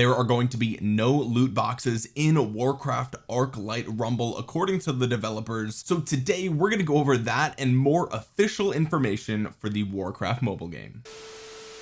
there are going to be no loot boxes in Warcraft Arclight Rumble according to the developers. So today we're going to go over that and more official information for the Warcraft mobile game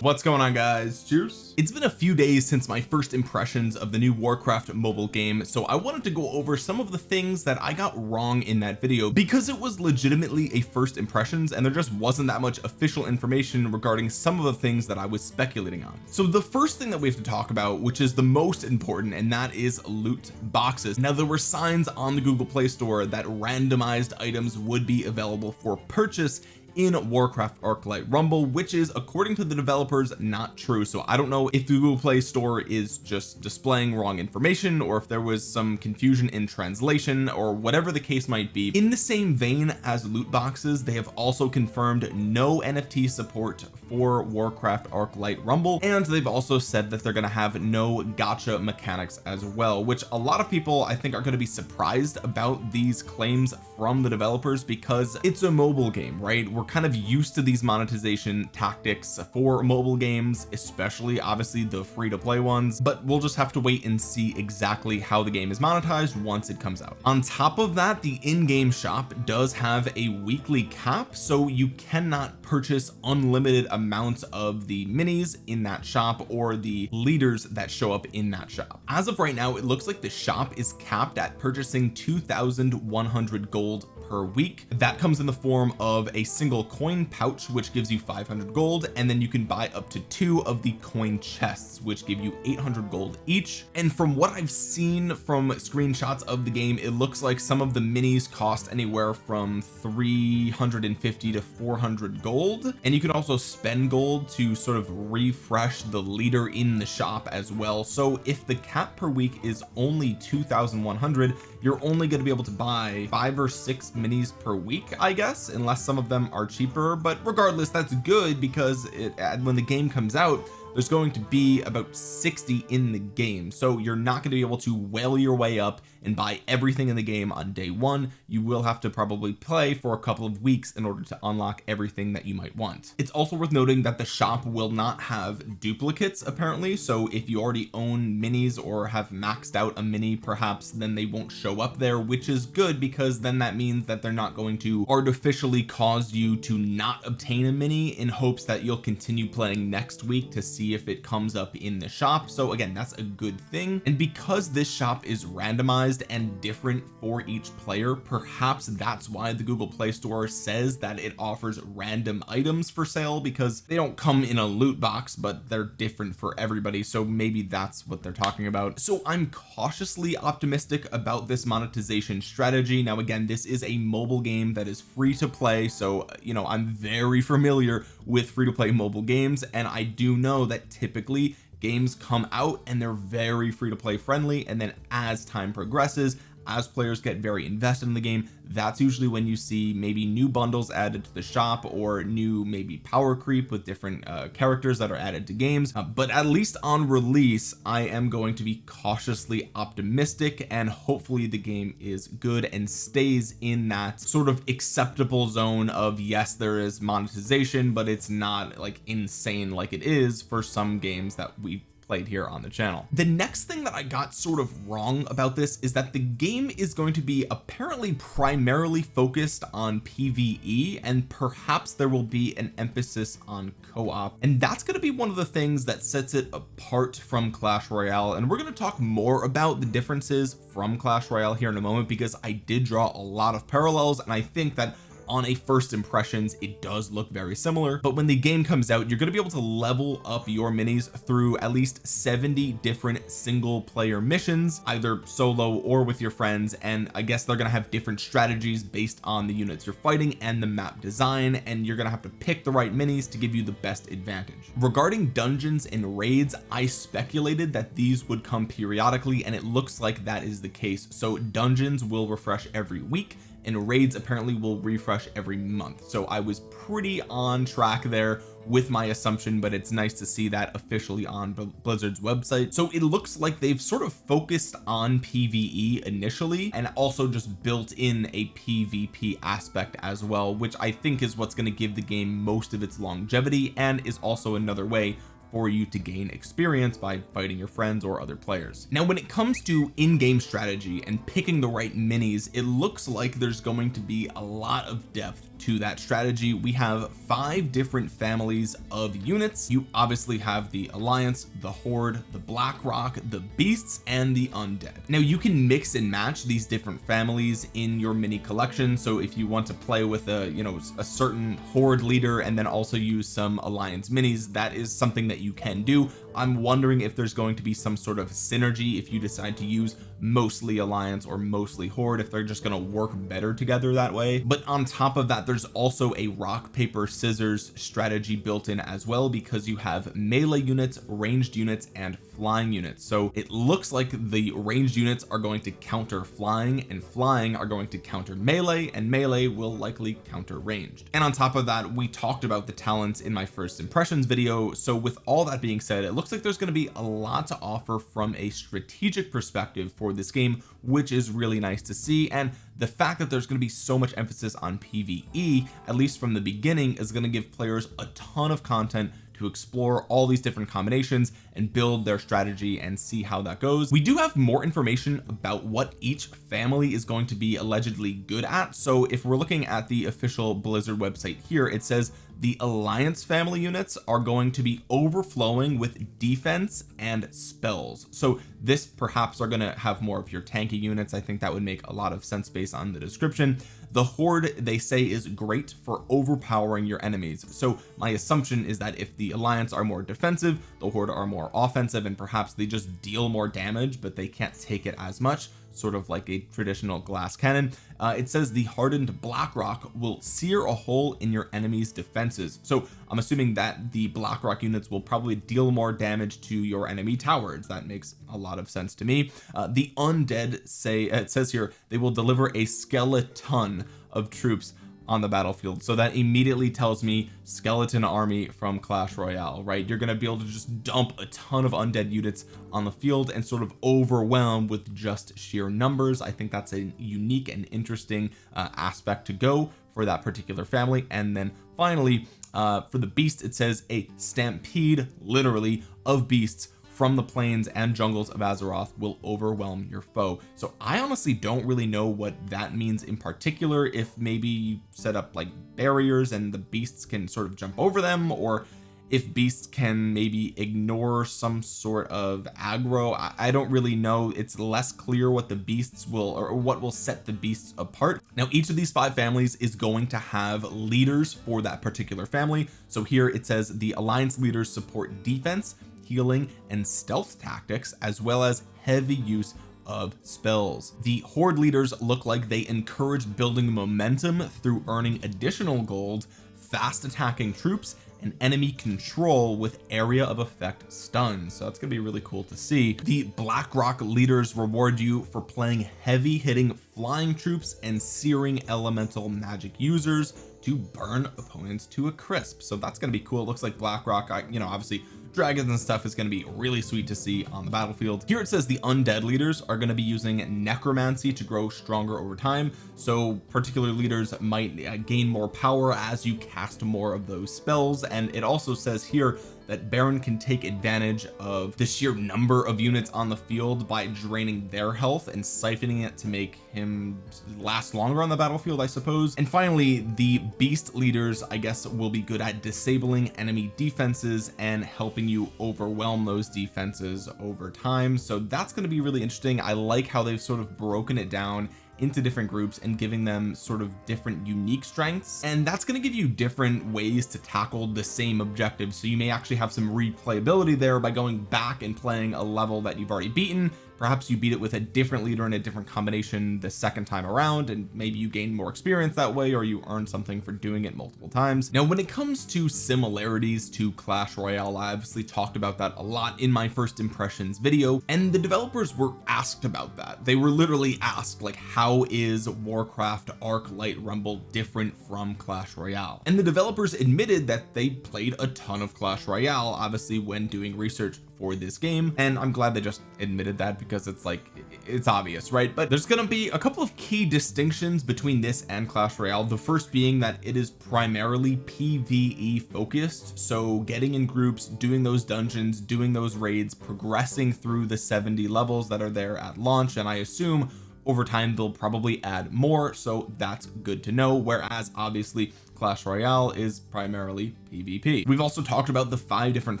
what's going on guys? Cheers. It's been a few days since my first impressions of the new Warcraft mobile game so I wanted to go over some of the things that I got wrong in that video because it was legitimately a first impressions and there just wasn't that much official information regarding some of the things that I was speculating on. So the first thing that we have to talk about which is the most important and that is loot boxes. Now there were signs on the Google Play Store that randomized items would be available for purchase in Warcraft Arclight Rumble which is according to the developers not true. So I don't know if the Google Play Store is just displaying wrong information or if there was some confusion in translation or whatever the case might be. In the same vein as loot boxes they have also confirmed no NFT support for Warcraft Arclight Rumble and they've also said that they're going to have no gotcha mechanics as well which a lot of people I think are going to be surprised about these claims from the developers because it's a mobile game right? We're kind of used to these monetization tactics for mobile games especially obviously the free-to-play ones but we'll just have to wait and see exactly how the game is monetized once it comes out. On top of that the in-game shop does have a weekly cap so you cannot purchase unlimited amounts of the minis in that shop or the leaders that show up in that shop. As of right now it looks like the shop is capped at purchasing 2100 gold per week. That comes in the form of a single coin pouch which gives you 500 gold and then you can buy up to two of the coin chests which give you 800 gold each. And from what I've seen from screenshots of the game it looks like some of the minis cost anywhere from 350 to 400 gold. And you can also spend gold to sort of refresh the leader in the shop as well. So if the cap per week is only 2100 you're only going to be able to buy five or six minis per week I guess unless some of them are cheaper. But regardless that's good because it when the game comes out there's going to be about 60 in the game. So you're not going to be able to whale your way up and buy everything in the game on day one. You will have to probably play for a couple of weeks in order to unlock everything that you might want. It's also worth noting that the shop will not have duplicates apparently. So if you already own minis or have maxed out a mini perhaps then they won't show up there which is good because then that means that they're not going to artificially cause you to not obtain a mini in hopes that you'll continue playing next week to see see if it comes up in the shop. So again that's a good thing. And because this shop is randomized and different for each player perhaps that's why the Google Play Store says that it offers random items for sale because they don't come in a loot box but they're different for everybody. So maybe that's what they're talking about. So I'm cautiously optimistic about this monetization strategy. Now again this is a mobile game that is free to play. So you know I'm very familiar with free to play mobile games and I do know that that typically games come out and they're very free to play friendly. And then as time progresses as players get very invested in the game that's usually when you see maybe new bundles added to the shop or new maybe power creep with different uh, characters that are added to games. Uh, but at least on release I am going to be cautiously optimistic and hopefully the game is good and stays in that sort of acceptable zone of yes there is monetization but it's not like insane like it is for some games that we played here on the channel. The next thing that I got sort of wrong about this is that the game is going to be apparently primarily focused on PvE and perhaps there will be an emphasis on co-op. And that's going to be one of the things that sets it apart from Clash Royale. And we're going to talk more about the differences from Clash Royale here in a moment because I did draw a lot of parallels and I think that on a first impressions it does look very similar but when the game comes out you're going to be able to level up your minis through at least 70 different single player missions either solo or with your friends and I guess they're going to have different strategies based on the units you're fighting and the map design and you're going to have to pick the right minis to give you the best advantage. Regarding dungeons and raids I speculated that these would come periodically and it looks like that is the case. So dungeons will refresh every week and raids apparently will refresh every month. So I was pretty on track there with my assumption but it's nice to see that officially on Blizzard's website. So it looks like they've sort of focused on PvE initially and also just built in a PvP aspect as well which I think is what's going to give the game most of its longevity and is also another way for you to gain experience by fighting your friends or other players. Now when it comes to in-game strategy and picking the right minis it looks like there's going to be a lot of depth to that strategy. We have five different families of units. You obviously have the alliance the horde the blackrock the beasts and the undead. Now you can mix and match these different families in your mini collection. So if you want to play with a you know a certain horde leader and then also use some alliance minis that is something that you can do. I'm wondering if there's going to be some sort of synergy if you decide to use mostly alliance or mostly horde if they're just going to work better together that way. But on top of that there's also a rock paper scissors strategy built in as well because you have melee units ranged units and flying units. So it looks like the ranged units are going to counter flying and flying are going to counter melee and melee will likely counter ranged. And on top of that we talked about the talents in my first impressions video. So with all that being said it looks like there's going to be a lot to offer from a strategic perspective for this game which is really nice to see. And the fact that there's going to be so much emphasis on PvE at least from the beginning is going to give players a ton of content to explore all these different combinations and build their strategy and see how that goes. We do have more information about what each family is going to be allegedly good at. So if we're looking at the official Blizzard website here it says the alliance family units are going to be overflowing with defense and spells. So this perhaps are going to have more of your tanky units. I think that would make a lot of sense based on the description the horde they say is great for overpowering your enemies. So my assumption is that if the alliance are more defensive the horde are more offensive and perhaps they just deal more damage but they can't take it as much sort of like a traditional glass cannon uh, it says the hardened blackrock will sear a hole in your enemy's defenses. So I'm assuming that the blackrock units will probably deal more damage to your enemy towers. That makes a lot of sense to me. Uh, the undead say it says here they will deliver a skeleton of troops on the battlefield. So that immediately tells me skeleton army from Clash Royale right? You're going to be able to just dump a ton of undead units on the field and sort of overwhelm with just sheer numbers. I think that's a unique and interesting uh, aspect to go for that particular family. And then finally uh, for the beast it says a stampede literally of beasts from the plains and jungles of Azeroth will overwhelm your foe. So I honestly don't really know what that means in particular if maybe you set up like barriers and the beasts can sort of jump over them or if beasts can maybe ignore some sort of aggro. I, I don't really know. It's less clear what the beasts will or what will set the beasts apart. Now each of these five families is going to have leaders for that particular family. So here it says the alliance leaders support defense healing and stealth tactics as well as heavy use of spells. The horde leaders look like they encourage building momentum through earning additional gold fast attacking troops and enemy control with area of effect stuns. So that's gonna be really cool to see. The blackrock leaders reward you for playing heavy hitting flying troops and searing elemental magic users to burn opponents to a crisp. So that's going to be cool. It looks like blackrock I, you know obviously dragons and stuff is going to be really sweet to see on the battlefield. Here it says the undead leaders are going to be using necromancy to grow stronger over time. So particular leaders might uh, gain more power as you cast more of those spells. And it also says here that Baron can take advantage of the sheer number of units on the field by draining their health and siphoning it to make him last longer on the battlefield I suppose. And finally the beast leaders I guess will be good at disabling enemy defenses and helping you overwhelm those defenses over time. So that's going to be really interesting. I like how they've sort of broken it down into different groups and giving them sort of different unique strengths. And that's going to give you different ways to tackle the same objective. So you may actually have some replayability there by going back and playing a level that you've already beaten perhaps you beat it with a different leader in a different combination the second time around and maybe you gain more experience that way or you earn something for doing it multiple times. Now when it comes to similarities to Clash Royale I obviously talked about that a lot in my first impressions video and the developers were asked about that. They were literally asked like how is Warcraft Arclight Rumble different from Clash Royale? And the developers admitted that they played a ton of Clash Royale obviously when doing research for this game and I'm glad they just admitted that because it's like it's obvious right? But there's to be a couple of key distinctions between this and Clash Royale. The first being that it is primarily PvE focused so getting in groups doing those dungeons doing those raids progressing through the 70 levels that are there at launch and I assume over time they'll probably add more so that's good to know. Whereas obviously Clash Royale is primarily PvP. We've also talked about the five different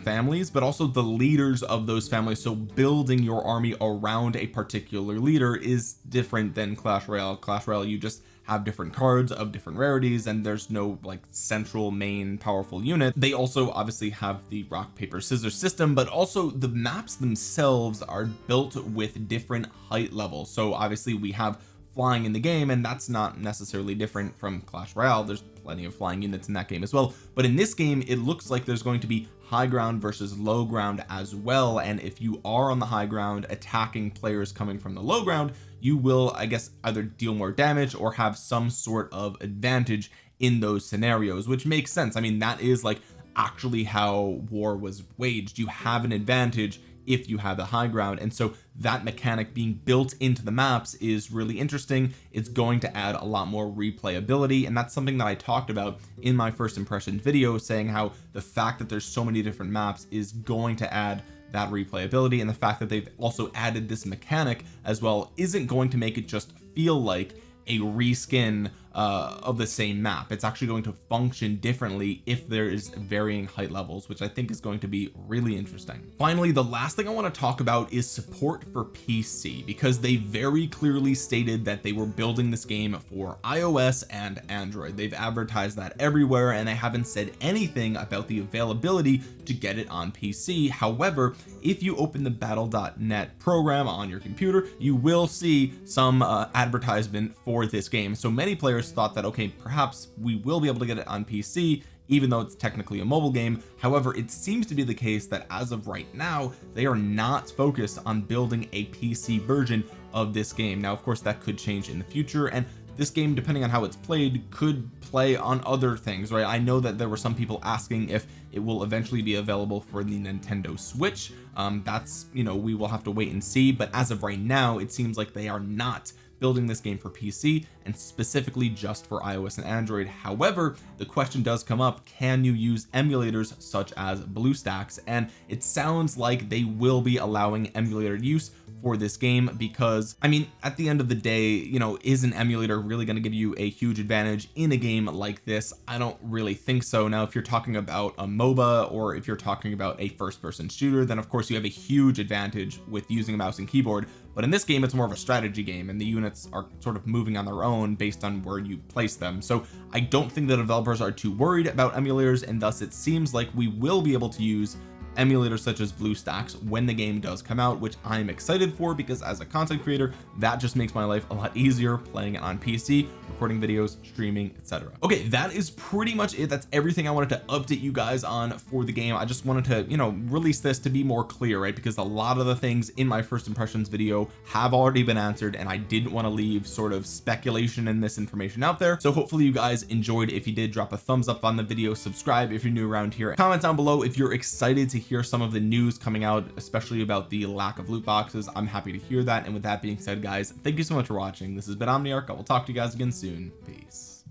families but also the leaders of those families. So building your army around a particular leader is different than Clash Royale. Clash Royale you just have different cards of different rarities and there's no like central main powerful unit. They also obviously have the rock paper scissors system but also the maps themselves are built with different height levels. So obviously we have flying in the game and that's not necessarily different from Clash Royale. There's plenty of flying units in that game as well. But in this game it looks like there's going to be high ground versus low ground as well. And if you are on the high ground attacking players coming from the low ground you will I guess either deal more damage or have some sort of advantage in those scenarios which makes sense. I mean that is like actually how war was waged. You have an advantage if you have the high ground. And so that mechanic being built into the maps is really interesting. It's going to add a lot more replayability. And that's something that I talked about in my first impression video saying how the fact that there's so many different maps is going to add that replayability. And the fact that they've also added this mechanic as well isn't going to make it just feel like a reskin uh, of the same map. It's actually going to function differently if there is varying height levels which I think is going to be really interesting. Finally the last thing I want to talk about is support for PC because they very clearly stated that they were building this game for iOS and Android. They've advertised that everywhere and they haven't said anything about the availability to get it on PC however if you open the battle.net program on your computer you will see some uh, advertisement for this game. So many players thought that okay perhaps we will be able to get it on PC even though it's technically a mobile game. However it seems to be the case that as of right now they are not focused on building a PC version of this game. Now of course that could change in the future and this game depending on how it's played could play on other things right? I know that there were some people asking if it will eventually be available for the Nintendo Switch. Um that's you know we will have to wait and see but as of right now it seems like they are not building this game for PC and specifically just for iOS and Android. However the question does come up can you use emulators such as BlueStacks? And it sounds like they will be allowing emulator use for this game because I mean at the end of the day you know is an emulator really going to give you a huge advantage in a game like this? I don't really think so. Now if you're talking about a MOBA or if you're talking about a first person shooter then of course you have a huge advantage with using a mouse and keyboard. But in this game it's more of a strategy game and the units are sort of moving on their own based on where you place them. So I don't think the developers are too worried about emulators and thus it seems like we will be able to use emulators such as BlueStacks when the game does come out which I'm excited for because as a content creator that just makes my life a lot easier playing it on PC recording videos streaming etc okay that is pretty much it. That's everything I wanted to update you guys on for the game. I just wanted to you know release this to be more clear right? Because a lot of the things in my first impressions video have already been answered and I didn't want to leave sort of speculation and misinformation out there. So hopefully you guys enjoyed. If you did drop a thumbs up on the video. Subscribe if you're new around here. Comment down below if you're excited to hear some of the news coming out especially about the lack of loot boxes. I'm happy to hear that. And with that being said guys thank you so much for watching. This has been Omniarch. I will talk to you guys again soon. Peace